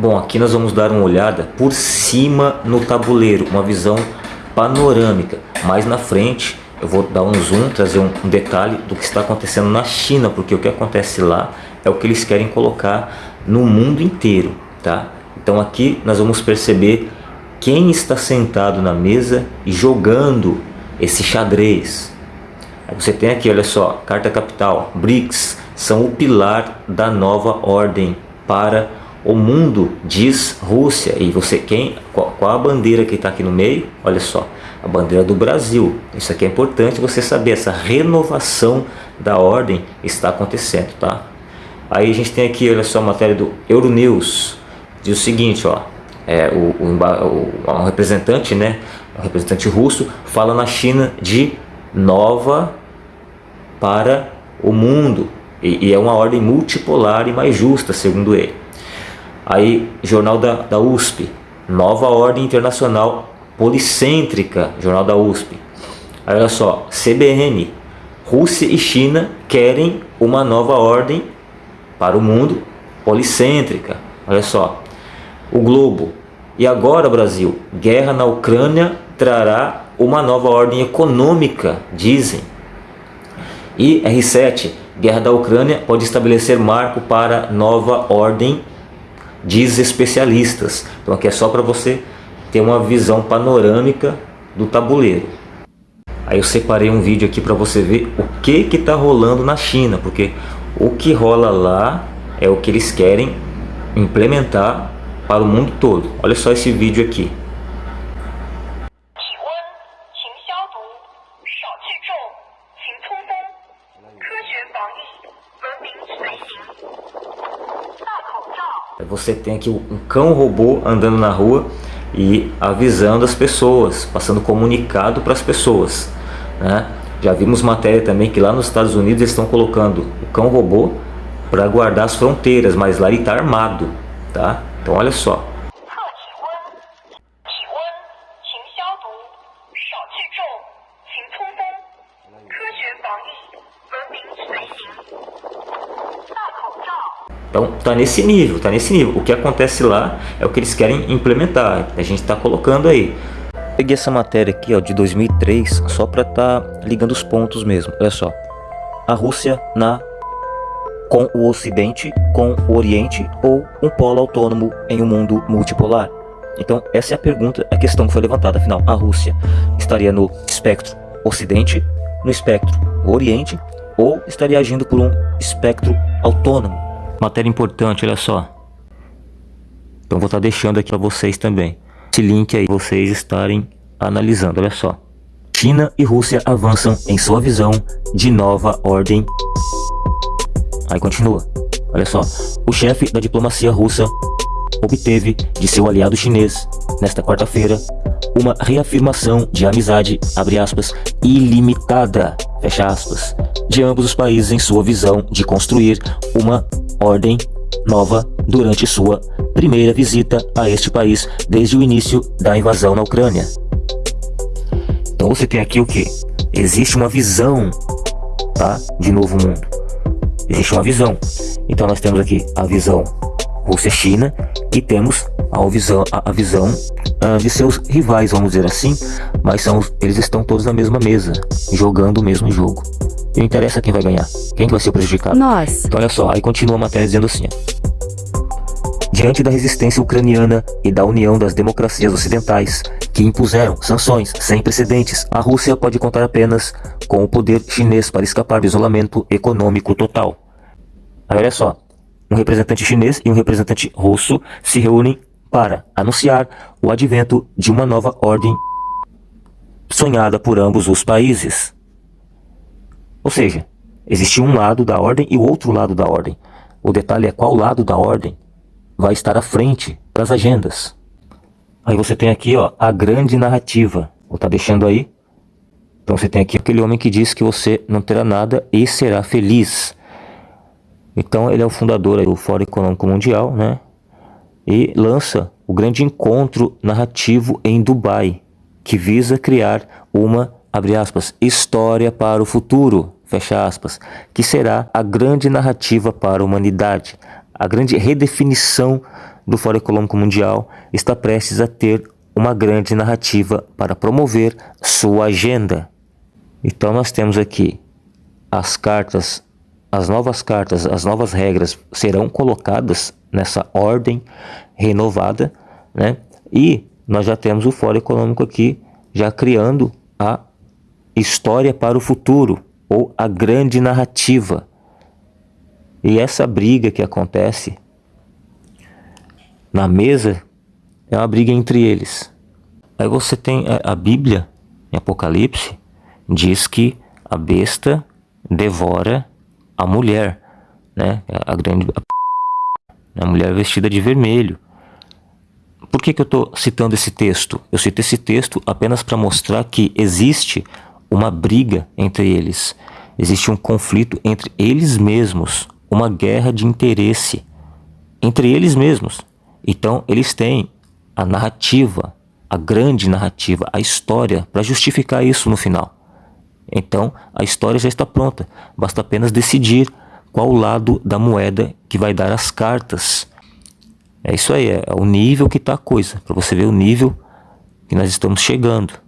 Bom, aqui nós vamos dar uma olhada por cima no tabuleiro, uma visão panorâmica. Mais na frente eu vou dar um zoom, trazer um, detalhe do que está acontecendo na China, porque o que acontece lá é o que eles querem colocar no mundo inteiro, tá? Então aqui nós vamos perceber quem está sentado na mesa e jogando esse xadrez. Você tem aqui, olha só, carta capital, BRICS, são o pilar da nova ordem para o mundo, diz Rússia. E você, quem, qual, qual a bandeira que está aqui no meio? Olha só, a bandeira do Brasil. Isso aqui é importante você saber, essa renovação da ordem está acontecendo, tá? Aí a gente tem aqui, olha só, a matéria do Euronews, diz o seguinte, ó, é, o, o, um representante, né, um representante russo, fala na China de nova para o mundo, e, e é uma ordem multipolar e mais justa, segundo ele. Aí, jornal da, da USP, nova ordem internacional policêntrica, jornal da USP. Aí, olha só, CBN, Rússia e China querem uma nova ordem para o mundo policêntrica. Olha só, o Globo. E agora, Brasil, guerra na Ucrânia trará uma nova ordem econômica, dizem. E R7, guerra da Ucrânia pode estabelecer marco para nova ordem, diz especialistas. Então aqui é só para você ter uma visão panorâmica do tabuleiro. Aí eu separei um vídeo aqui para você ver o que que está rolando na China, porque o que rola lá é o que eles querem implementar para o mundo todo. Olha só esse vídeo aqui. Você tem aqui um cão robô andando na rua e avisando as pessoas, passando comunicado para as pessoas. Né? Já vimos matéria também que lá nos Estados Unidos eles estão colocando o cão robô para guardar as fronteiras, mas lá ele está armado, tá? Então olha só. Então tá nesse nível, tá nesse nível. O que acontece lá é o que eles querem implementar. A gente está colocando aí. Peguei essa matéria aqui ó, de 2003 só para tá ligando os pontos mesmo. Olha só. A Rússia na com o Ocidente, com o Oriente ou um polo autônomo em um mundo multipolar? Então essa é a pergunta, a questão que foi levantada. Afinal, a Rússia estaria no espectro Ocidente, no espectro Oriente ou estaria agindo por um espectro autônomo? Matéria importante, olha só. Então vou estar tá deixando aqui para vocês também esse link aí vocês estarem analisando, olha só. China e Rússia avançam em sua visão de nova ordem. Aí continua, olha só. O chefe da diplomacia russa obteve de seu aliado chinês, nesta quarta-feira, uma reafirmação de amizade, abre aspas, ilimitada, fecha aspas, de ambos os países em sua visão de construir uma ordem nova durante sua primeira visita a este país desde o início da invasão na Ucrânia. Então você tem aqui o que? Existe uma visão tá, de novo mundo. Existe uma visão. Então nós temos aqui a visão Rússia-China e temos a visão, a, visão uh, de seus rivais, vamos dizer assim, mas são, eles estão todos na mesma mesa, jogando o mesmo jogo. E não interessa quem vai ganhar, quem vai ser prejudicado. Nós. Então olha só, aí continua a matéria dizendo assim, diante da resistência ucraniana e da união das democracias ocidentais, que impuseram sanções sem precedentes, a Rússia pode contar apenas com o poder chinês para escapar do isolamento econômico total. Aí olha só, um representante chinês e um representante russo se reúnem para anunciar o advento de uma nova ordem sonhada por ambos os países. Ou seja, existe um lado da ordem e o outro lado da ordem. O detalhe é qual lado da ordem vai estar à frente das agendas. Aí você tem aqui ó, a grande narrativa. Vou estar tá deixando aí. Então você tem aqui aquele homem que diz que você não terá nada e será feliz. Então ele é o fundador do Fórum Econômico Mundial, né? E lança o grande encontro narrativo em Dubai, que visa criar uma, abre aspas, história para o futuro, fecha aspas, que será a grande narrativa para a humanidade, a grande redefinição do Fórum Econômico Mundial está prestes a ter uma grande narrativa para promover sua agenda. Então nós temos aqui as cartas, as novas cartas, as novas regras serão colocadas nessa ordem renovada, né? E nós já temos o Fórum Econômico aqui já criando a história para o futuro ou a grande narrativa. E essa briga que acontece na mesa é uma briga entre eles. Aí você tem a, a Bíblia, em Apocalipse, diz que a besta devora a mulher, né? A grande a mulher vestida de vermelho. Por que, que eu estou citando esse texto? Eu cito esse texto apenas para mostrar que existe uma briga entre eles, existe um conflito entre eles mesmos, uma guerra de interesse entre eles mesmos. Então, eles têm a narrativa, a grande narrativa, a história para justificar isso no final. Então, a história já está pronta, basta apenas decidir qual lado da moeda que vai dar as cartas. É isso aí, é o nível que está a coisa, para você ver o nível que nós estamos chegando.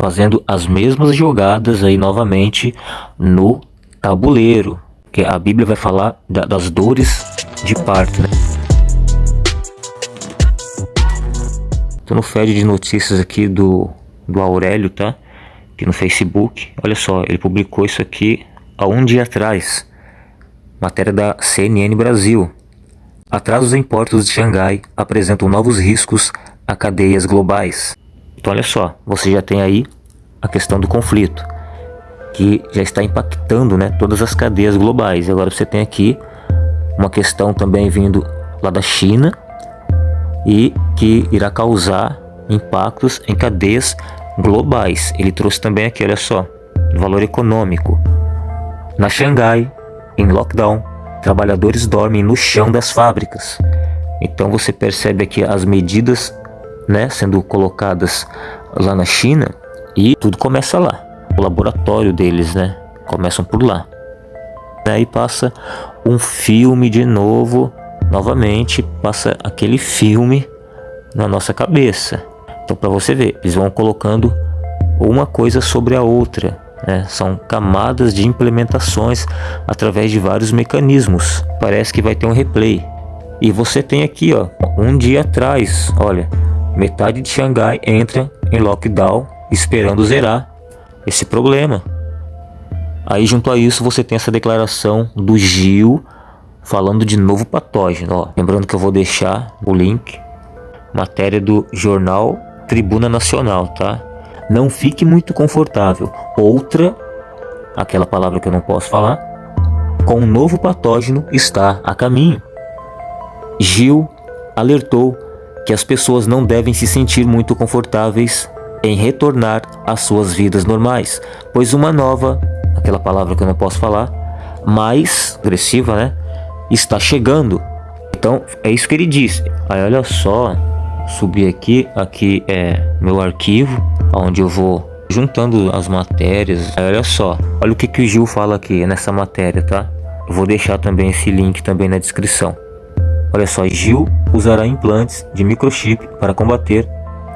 Fazendo as mesmas jogadas aí novamente no tabuleiro, que a Bíblia vai falar das dores de parto, né? Tô no feed de notícias aqui do, do Aurélio, tá? Aqui no Facebook. Olha só, ele publicou isso aqui há um dia atrás. Matéria da CNN Brasil. Atrasos em portos de Xangai apresentam novos riscos a cadeias globais. Então olha só, você já tem aí a questão do conflito, que já está impactando né, todas as cadeias globais. E agora você tem aqui uma questão também vindo lá da China, e que irá causar impactos em cadeias globais. Ele trouxe também aqui, olha só, valor econômico. Na Xangai, em lockdown, trabalhadores dormem no chão das fábricas. Então você percebe aqui as medidas né, sendo colocadas lá na China e tudo começa lá. O laboratório deles, né? Começam por lá. Aí passa um filme de novo novamente passa aquele filme na nossa cabeça. Então para você ver, eles vão colocando uma coisa sobre a outra. Né? São camadas de implementações através de vários mecanismos. Parece que vai ter um replay. E você tem aqui, ó, um dia atrás, olha, metade de Xangai entra em lockdown esperando zerar esse problema. Aí junto a isso você tem essa declaração do Gil falando de novo patógeno. Ó. Lembrando que eu vou deixar o link, matéria do jornal Tribuna Nacional, tá? Não fique muito confortável. Outra, aquela palavra que eu não posso falar, com um novo patógeno está a caminho. Gil alertou que as pessoas não devem se sentir muito confortáveis em retornar às suas vidas normais, pois uma nova, aquela palavra que eu não posso falar, mais agressiva, né? está chegando. Então, é isso que ele diz. Aí, olha só, subir aqui, aqui é meu arquivo, onde eu vou juntando as matérias. Aí, olha só, olha o que, que o Gil fala aqui nessa matéria, tá? Eu vou deixar também esse link também na descrição. Olha só, Gil usará implantes de microchip para combater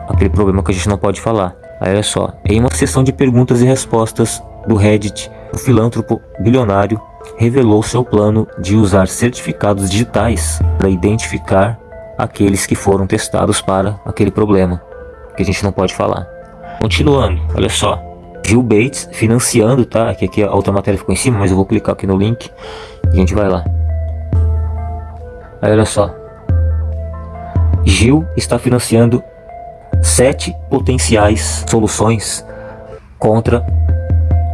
aquele problema que a gente não pode falar. Aí, olha só, em uma sessão de perguntas e respostas do Reddit, o filântropo bilionário revelou seu plano de usar certificados digitais para identificar aqueles que foram testados para aquele problema, que a gente não pode falar. Continuando, olha só. Gil Bates financiando, tá? Aqui, aqui a outra matéria ficou em cima, mas eu vou clicar aqui no link e a gente vai lá. Aí olha só. Gil está financiando sete potenciais soluções contra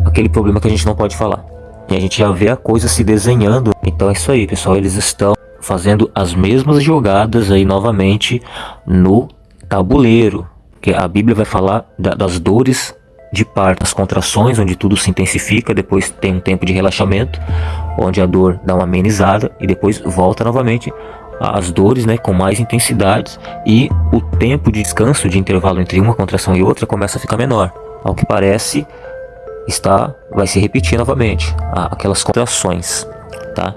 aquele problema que a gente não pode falar. E a gente já vê a coisa se desenhando. Então é isso aí, pessoal. Eles estão fazendo as mesmas jogadas aí novamente no tabuleiro. Que a Bíblia vai falar da, das dores de parto, as contrações, onde tudo se intensifica, depois tem um tempo de relaxamento, onde a dor dá uma amenizada e depois volta novamente as dores né, com mais intensidades e o tempo de descanso de intervalo entre uma contração e outra começa a ficar menor. Ao que parece, está vai se repetir novamente aquelas contrações, tá?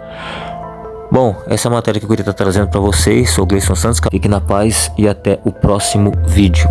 Bom, essa é a matéria que eu queria estar trazendo para vocês. Sou Gleison Santos. Fique na paz e até o próximo vídeo.